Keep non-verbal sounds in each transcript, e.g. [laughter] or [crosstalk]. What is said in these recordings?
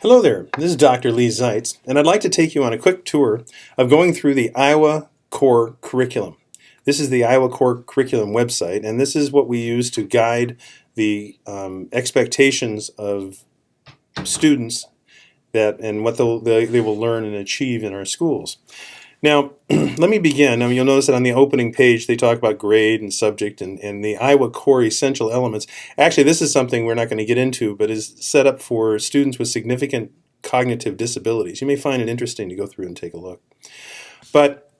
Hello there, this is Dr. Leigh Zeitz, and I'd like to take you on a quick tour of going through the Iowa Core Curriculum. This is the Iowa Core Curriculum website, and this is what we use to guide the um, expectations of students that and what they, they will learn and achieve in our schools. Now, [clears throat] let me begin. Mean, you'll notice that on the opening page they talk about grade and subject and, and the Iowa Core essential elements. Actually, this is something we're not going to get into, but is set up for students with significant cognitive disabilities. You may find it interesting to go through and take a look. But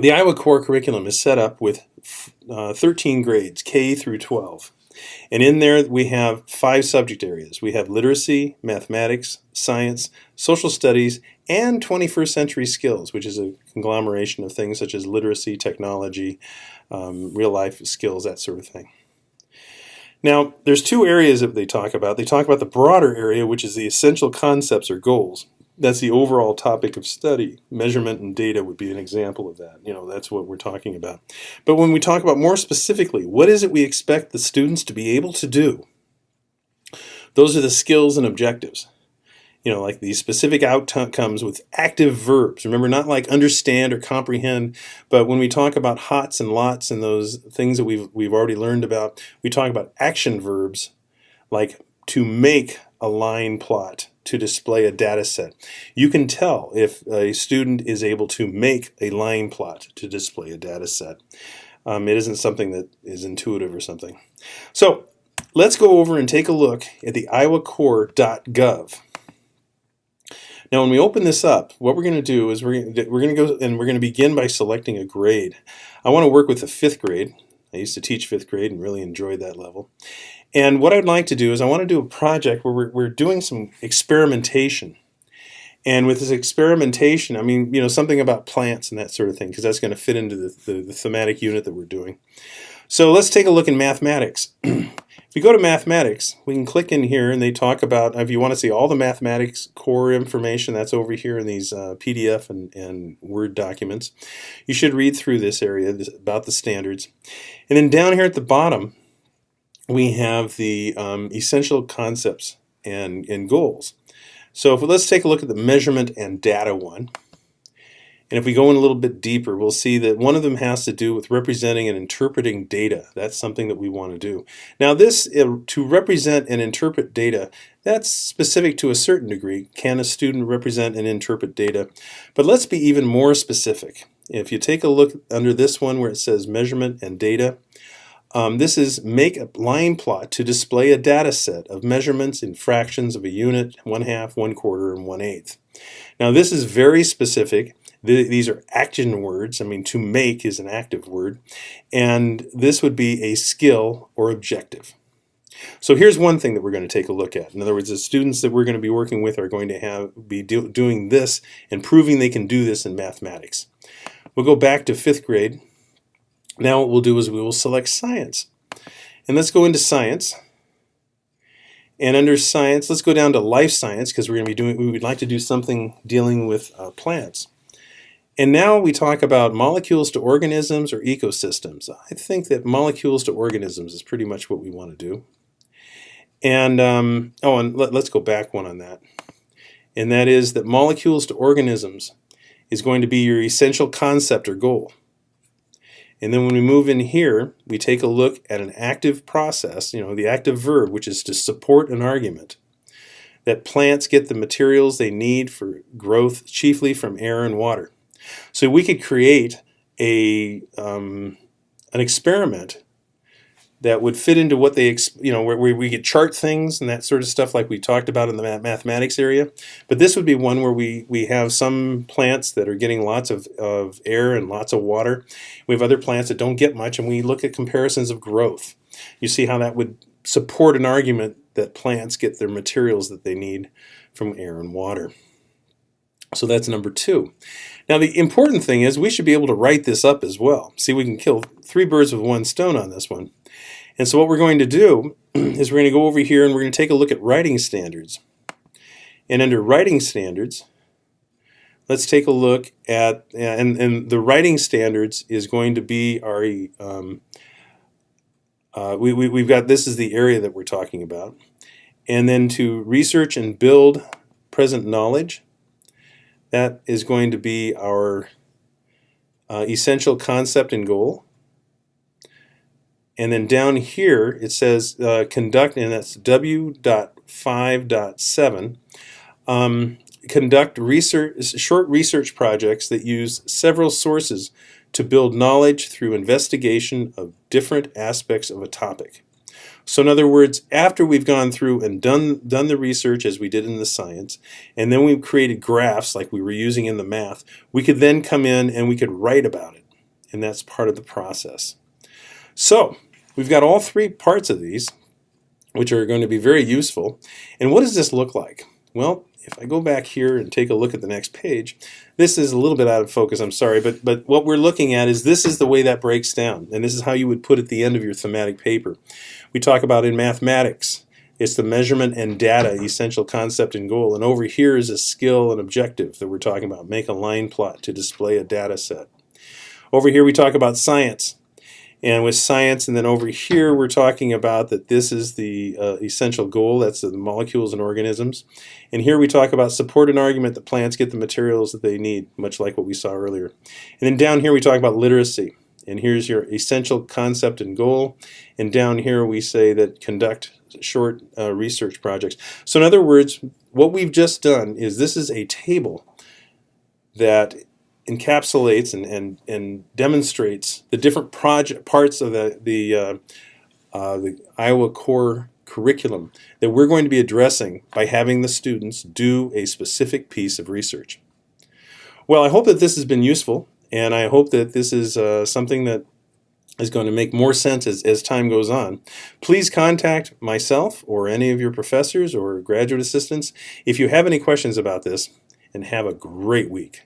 the Iowa Core curriculum is set up with uh, 13 grades, K through 12. And in there we have five subject areas. We have literacy, mathematics, science, social studies, and 21st century skills, which is a conglomeration of things such as literacy, technology, um, real life skills, that sort of thing. Now, there's two areas that they talk about. They talk about the broader area, which is the essential concepts or goals that's the overall topic of study. Measurement and data would be an example of that. You know, that's what we're talking about. But when we talk about more specifically, what is it we expect the students to be able to do? Those are the skills and objectives. You know, like these specific outcomes with active verbs. Remember, not like understand or comprehend, but when we talk about hots and lots and those things that we've, we've already learned about, we talk about action verbs like to make a line plot to display a data set. You can tell if a student is able to make a line plot to display a data set. Um, it isn't something that is intuitive or something. So let's go over and take a look at the iowacore.gov. Now when we open this up, what we're going to do is we're, we're going to go and we're going to begin by selecting a grade. I want to work with the fifth grade. I used to teach fifth grade and really enjoyed that level. And what I'd like to do is I want to do a project where we're, we're doing some experimentation. And with this experimentation, I mean, you know, something about plants and that sort of thing, because that's going to fit into the, the, the, thematic unit that we're doing. So let's take a look in mathematics. [clears throat] if we go to mathematics, we can click in here and they talk about, if you want to see all the mathematics core information, that's over here in these uh, PDF and, and Word documents. You should read through this area this, about the standards. And then down here at the bottom, we have the um, essential concepts and, and goals. So if, let's take a look at the measurement and data one. And if we go in a little bit deeper, we'll see that one of them has to do with representing and interpreting data. That's something that we want to do. Now this, to represent and interpret data, that's specific to a certain degree. Can a student represent and interpret data? But let's be even more specific. If you take a look under this one where it says measurement and data, um, this is make a line plot to display a data set of measurements in fractions of a unit, one half, one quarter, and one eighth. Now this is very specific. These are action words. I mean, to make is an active word. And this would be a skill or objective. So here's one thing that we're going to take a look at. In other words, the students that we're going to be working with are going to have be do, doing this and proving they can do this in mathematics. We'll go back to fifth grade now what we'll do is we will select science. And let's go into science. And under science, let's go down to life science because we're going to be doing, we would like to do something dealing with uh, plants. And now we talk about molecules to organisms or ecosystems. I think that molecules to organisms is pretty much what we want to do. And, um, oh, and let, let's go back one on that. And that is that molecules to organisms is going to be your essential concept or goal. And then when we move in here, we take a look at an active process, you know, the active verb, which is to support an argument. That plants get the materials they need for growth chiefly from air and water. So we could create a um, an experiment that would fit into what they, you know, where, we could chart things and that sort of stuff like we talked about in the mathematics area. But this would be one where we, we have some plants that are getting lots of, of air and lots of water. We have other plants that don't get much and we look at comparisons of growth. You see how that would support an argument that plants get their materials that they need from air and water. So that's number two. Now the important thing is we should be able to write this up as well. See, we can kill three birds with one stone on this one. And so what we're going to do [clears throat] is we're going to go over here and we're going to take a look at writing standards. And under writing standards, let's take a look at, and, and the writing standards is going to be our, um, uh, we, we, we've got, this is the area that we're talking about. and then to research and build present knowledge. That is going to be our uh, essential concept and goal. And then down here it says uh, conduct, and that's W.5.7. Um, conduct research, short research projects that use several sources to build knowledge through investigation of different aspects of a topic. So in other words, after we've gone through and done, done the research as we did in the science, and then we've created graphs like we were using in the math, we could then come in and we could write about it. And that's part of the process. So we've got all three parts of these, which are going to be very useful. And what does this look like? Well, if I go back here and take a look at the next page, this is a little bit out of focus, I'm sorry, but, but what we're looking at is this is the way that breaks down, and this is how you would put at the end of your thematic paper. We talk about in mathematics, it's the measurement and data, essential concept and goal, and over here is a skill and objective that we're talking about. Make a line plot to display a data set. Over here we talk about science, and with science, and then over here we're talking about that this is the uh, essential goal, that's the molecules and organisms. And here we talk about support an argument that plants get the materials that they need, much like what we saw earlier. And then down here we talk about literacy. And here's your essential concept and goal. And down here we say that conduct short uh, research projects. So in other words, what we've just done is this is a table that encapsulates and, and, and demonstrates the different project parts of the, the, uh, uh, the Iowa Core curriculum that we're going to be addressing by having the students do a specific piece of research. Well, I hope that this has been useful, and I hope that this is uh, something that is going to make more sense as, as time goes on. Please contact myself or any of your professors or graduate assistants if you have any questions about this, and have a great week.